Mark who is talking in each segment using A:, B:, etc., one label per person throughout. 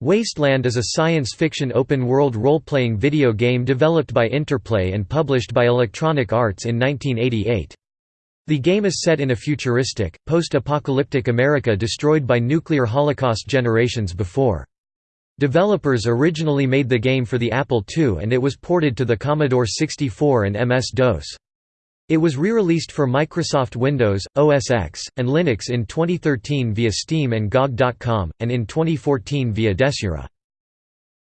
A: Wasteland is a science fiction open-world role-playing video game developed by Interplay and published by Electronic Arts in 1988. The game is set in a futuristic, post-apocalyptic America destroyed by nuclear holocaust generations before. Developers originally made the game for the Apple II and it was ported to the Commodore 64 and MS-DOS. It was re-released for Microsoft Windows, OS X, and Linux in 2013 via Steam and GOG.com, and in 2014 via Desura.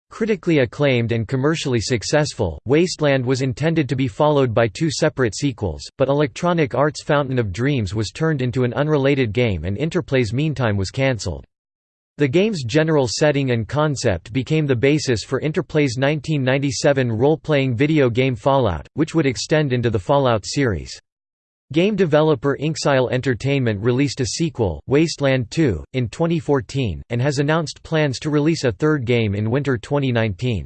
A: Critically acclaimed and commercially successful, Wasteland was intended to be followed by two separate sequels, but Electronic Arts' Fountain of Dreams was turned into an unrelated game and Interplay's Meantime was cancelled. The game's general setting and concept became the basis for Interplay's 1997 role-playing video game Fallout, which would extend into the Fallout series. Game developer Inxile Entertainment released a sequel, Wasteland 2, in 2014, and has announced plans to release a third game in winter 2019.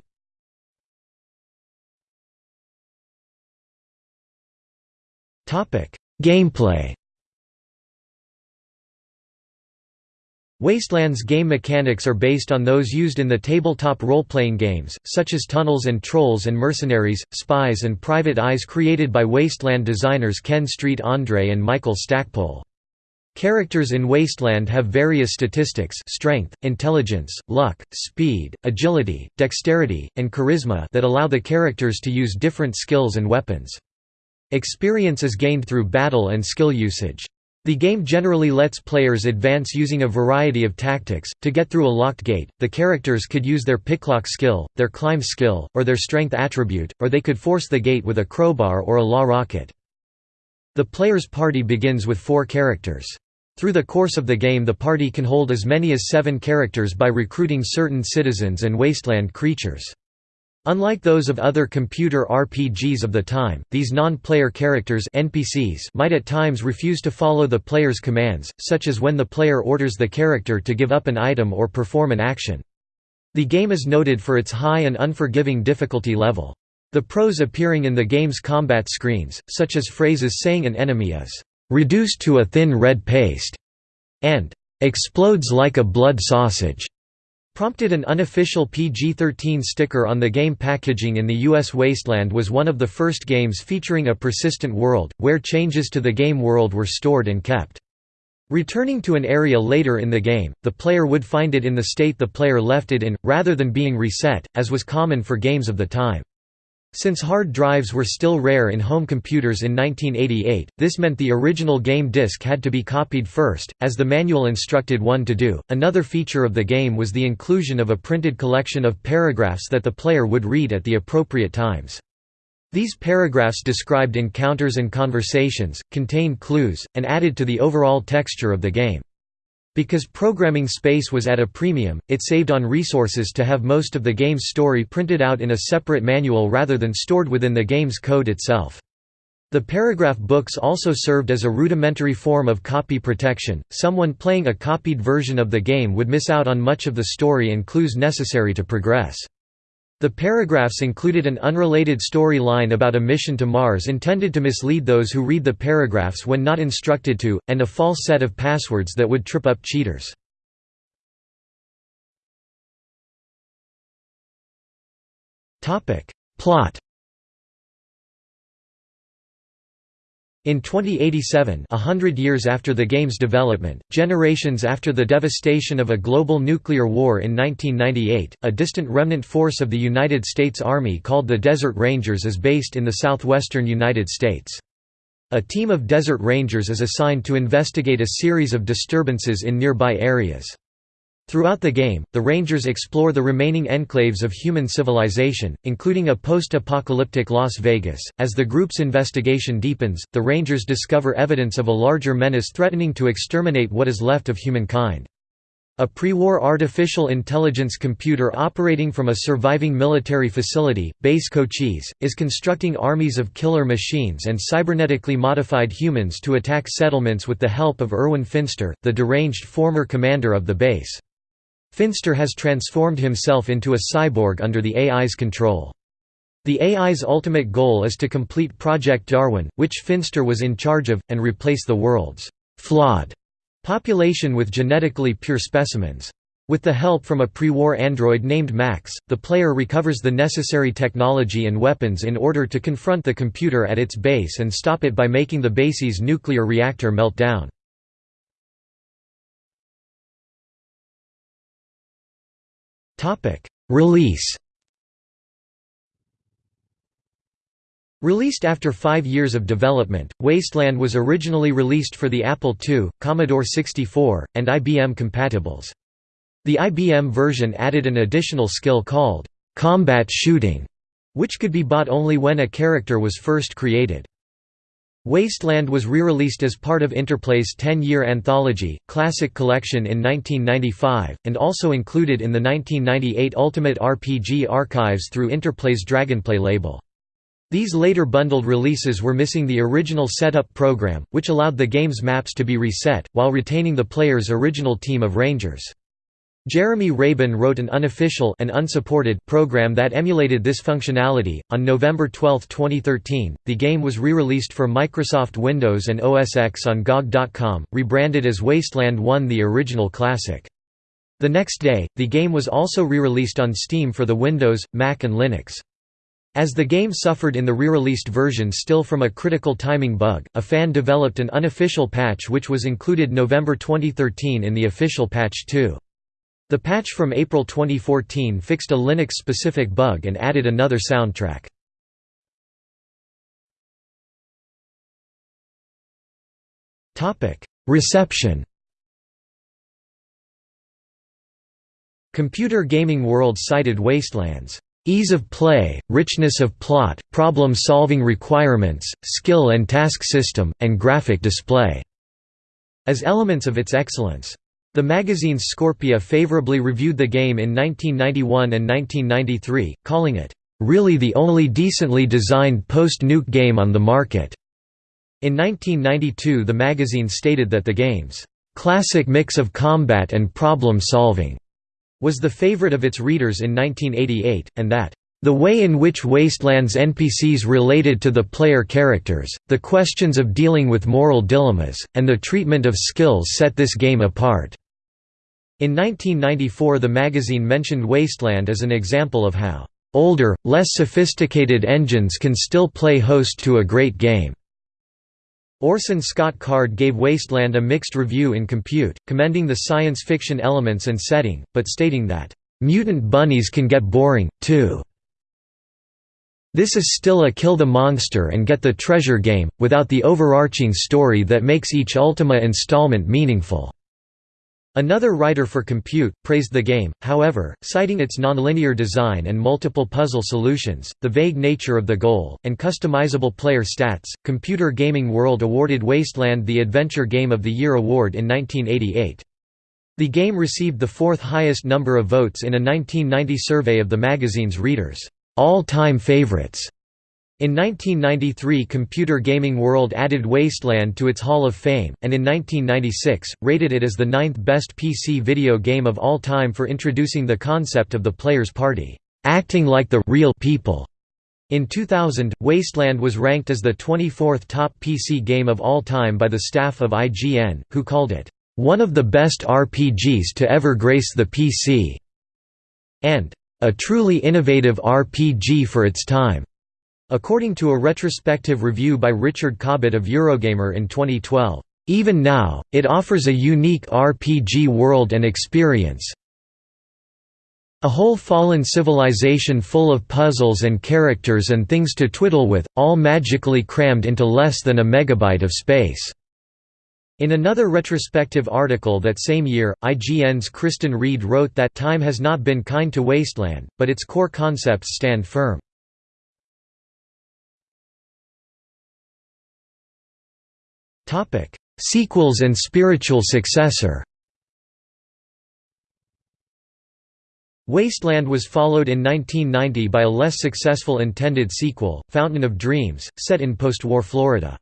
A: Gameplay Wasteland's game mechanics are based on those used in the tabletop role-playing games, such as Tunnels and Trolls and Mercenaries, Spies and Private Eyes created by Wasteland designers Ken Street Andre and Michael Stackpole. Characters in Wasteland have various statistics strength, intelligence, luck, speed, agility, dexterity, and charisma that allow the characters to use different skills and weapons. Experience is gained through battle and skill usage. The game generally lets players advance using a variety of tactics. To get through a locked gate, the characters could use their picklock skill, their climb skill, or their strength attribute, or they could force the gate with a crowbar or a law rocket. The player's party begins with four characters. Through the course of the game the party can hold as many as seven characters by recruiting certain citizens and wasteland creatures. Unlike those of other computer RPGs of the time, these non-player characters NPCs might at times refuse to follow the player's commands, such as when the player orders the character to give up an item or perform an action. The game is noted for its high and unforgiving difficulty level. The prose appearing in the game's combat screens, such as phrases saying an enemy is "...reduced to a thin red paste", and "...explodes like a blood sausage", Prompted an unofficial PG-13 sticker on the game packaging in the U.S. Wasteland was one of the first games featuring a persistent world, where changes to the game world were stored and kept. Returning to an area later in the game, the player would find it in the state the player left it in, rather than being reset, as was common for games of the time. Since hard drives were still rare in home computers in 1988, this meant the original game disc had to be copied first, as the manual instructed one to do. Another feature of the game was the inclusion of a printed collection of paragraphs that the player would read at the appropriate times. These paragraphs described encounters and conversations, contained clues, and added to the overall texture of the game. Because programming space was at a premium, it saved on resources to have most of the game's story printed out in a separate manual rather than stored within the game's code itself. The paragraph books also served as a rudimentary form of copy protection, someone playing a copied version of the game would miss out on much of the story and clues necessary to progress. The paragraphs included an unrelated story line about a mission to Mars intended to mislead those who read the paragraphs when not instructed to, and a false set of passwords that would trip up cheaters. Plot In 2087 a hundred years after the game's development, generations after the devastation of a global nuclear war in 1998, a distant remnant force of the United States Army called the Desert Rangers is based in the southwestern United States. A team of Desert Rangers is assigned to investigate a series of disturbances in nearby areas. Throughout the game, the Rangers explore the remaining enclaves of human civilization, including a post-apocalyptic Las Vegas. As the group's investigation deepens, the Rangers discover evidence of a larger menace threatening to exterminate what is left of humankind. A pre-war artificial intelligence computer operating from a surviving military facility, Base Cochise, is constructing armies of killer machines and cybernetically modified humans to attack settlements with the help of Irwin Finster, the deranged former commander of the base. Finster has transformed himself into a cyborg under the AI's control. The AI's ultimate goal is to complete Project Darwin, which Finster was in charge of, and replace the world's «flawed» population with genetically pure specimens. With the help from a pre-war android named Max, the player recovers the necessary technology and weapons in order to confront the computer at its base and stop it by making the base's nuclear reactor melt down. Release Released after five years of development, Wasteland was originally released for the Apple II, Commodore 64, and IBM compatibles. The IBM version added an additional skill called combat shooting, which could be bought only when a character was first created. Wasteland was re-released as part of Interplay's 10-year anthology, Classic Collection in 1995, and also included in the 1998 Ultimate RPG Archives through Interplay's Dragonplay label. These later bundled releases were missing the original setup program, which allowed the game's maps to be reset, while retaining the player's original team of rangers. Jeremy Reaban wrote an unofficial and unsupported program that emulated this functionality. On November 12, 2013, the game was re-released for Microsoft Windows and OS X on GOG.com, rebranded as Wasteland 1 the original classic. The next day, the game was also re-released on Steam for the Windows, Mac and Linux. As the game suffered in the re-released version still from a critical timing bug, a fan developed an unofficial patch which was included November 2013 in the official patch 2. The patch from April 2014 fixed a Linux-specific bug and added another soundtrack. Reception Computer Gaming World cited Wasteland's ease of play, richness of plot, problem-solving requirements, skill and task system, and graphic display as elements of its excellence. The magazine Scorpia favorably reviewed the game in 1991 and 1993, calling it, "...really the only decently designed post-nuke game on the market." In 1992 the magazine stated that the game's "...classic mix of combat and problem-solving," was the favorite of its readers in 1988, and that the way in which Wasteland's NPCs related to the player characters, the questions of dealing with moral dilemmas, and the treatment of skills set this game apart. In 1994 the magazine mentioned Wasteland as an example of how, "...older, less sophisticated engines can still play host to a great game." Orson Scott Card gave Wasteland a mixed review in Compute, commending the science fiction elements and setting, but stating that, "...mutant bunnies can get boring, too." This is still a kill the monster and get the treasure game, without the overarching story that makes each Ultima installment meaningful. Another writer for Compute, praised the game, however, citing its nonlinear design and multiple puzzle solutions, the vague nature of the goal, and customizable player stats. Computer Gaming World awarded Wasteland the Adventure Game of the Year award in 1988. The game received the fourth highest number of votes in a 1990 survey of the magazine's readers all-time favorites. In 1993 Computer Gaming World added Wasteland to its Hall of Fame, and in 1996, rated it as the ninth best PC video game of all time for introducing the concept of the player's party, acting like the real people. In 2000, Wasteland was ranked as the 24th top PC game of all time by the staff of IGN, who called it, "...one of the best RPGs to ever grace the PC", and a truly innovative RPG for its time. According to a retrospective review by Richard Cobbett of Eurogamer in 2012, even now, it offers a unique RPG world and experience. A whole fallen civilization full of puzzles and characters and things to twiddle with, all magically crammed into less than a megabyte of space. In another retrospective article that same year, IGN's Kristan Reed wrote that time has not been kind to Wasteland, but its core concepts stand firm. Sequels and spiritual successor Wasteland was followed in 1990 by a less successful intended sequel, Fountain of Dreams, set in post-war Florida.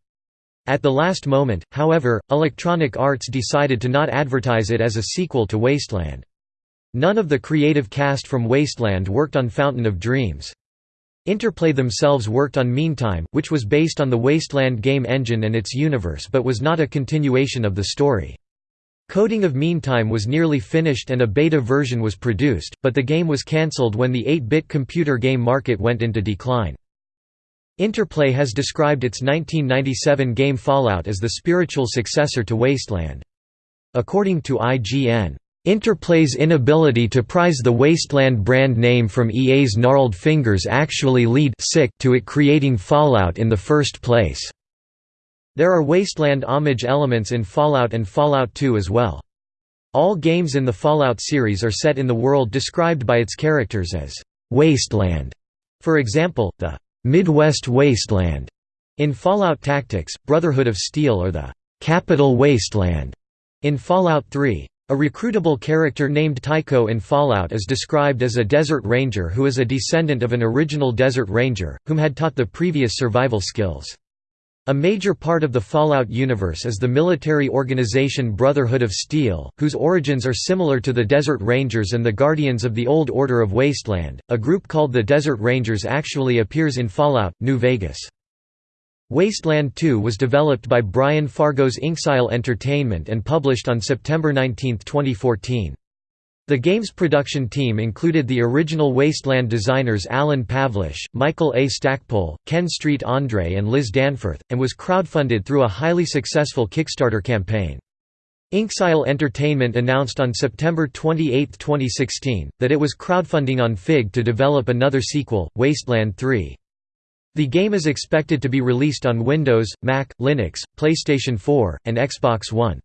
A: At the last moment, however, Electronic Arts decided to not advertise it as a sequel to Wasteland. None of the creative cast from Wasteland worked on Fountain of Dreams. Interplay themselves worked on Meantime, which was based on the Wasteland game engine and its universe but was not a continuation of the story. Coding of Meantime was nearly finished and a beta version was produced, but the game was cancelled when the 8-bit computer game market went into decline. Interplay has described its 1997 game Fallout as the spiritual successor to Wasteland. According to IGN, Interplay's inability to prize the Wasteland brand name from EA's gnarled fingers actually lead to it creating Fallout in the first place. There are Wasteland homage elements in Fallout and Fallout 2 as well. All games in the Fallout series are set in the world described by its characters as Wasteland. For example, the Midwest Wasteland in Fallout Tactics, Brotherhood of Steel or the Capital Wasteland in Fallout 3. A recruitable character named Tycho in Fallout is described as a desert ranger who is a descendant of an original desert ranger, whom had taught the previous survival skills. A major part of the Fallout universe is the military organization Brotherhood of Steel, whose origins are similar to the Desert Rangers and the Guardians of the Old Order of Wasteland. A group called the Desert Rangers actually appears in Fallout, New Vegas. Wasteland 2 was developed by Brian Fargo's Inxile Entertainment and published on September 19, 2014. The game's production team included the original Wasteland designers Alan Pavlish, Michael A. Stackpole, Ken Street Andre and Liz Danforth, and was crowdfunded through a highly successful Kickstarter campaign. Inxile Entertainment announced on September 28, 2016, that it was crowdfunding on Fig to develop another sequel, Wasteland 3. The game is expected to be released on Windows, Mac, Linux, PlayStation 4, and Xbox One.